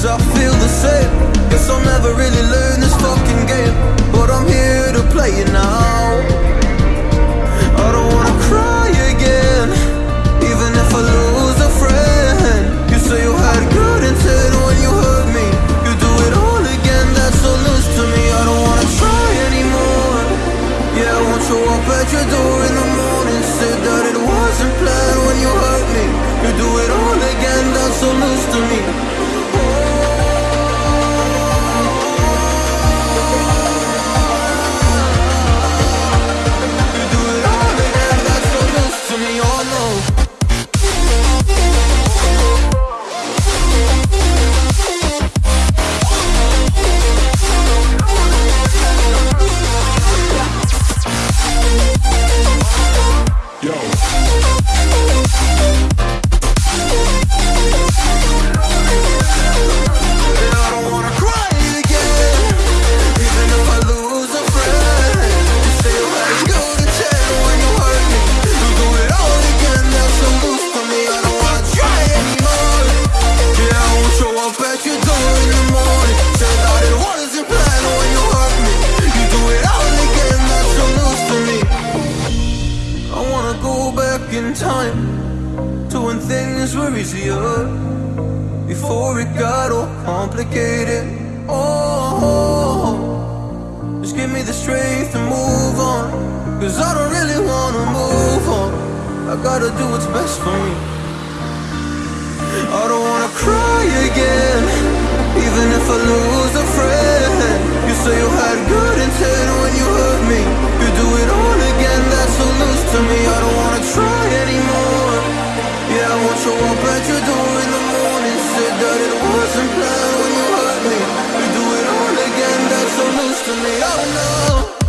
years I feel the same. Guess I'll never really learn this fucking game. But I'm here to play it now complicated. Oh, just give me the strength to move on. Cause I don't really wanna move on. I gotta do what's best for me. I don't wanna cry again, even if I lose a friend. You say you had good intent when you hurt me. You do it all again, that's so loose to me. I don't wanna try anymore. Yeah, I won't show up at your door in the morning. Said that it wasn't planned to me. Oh no.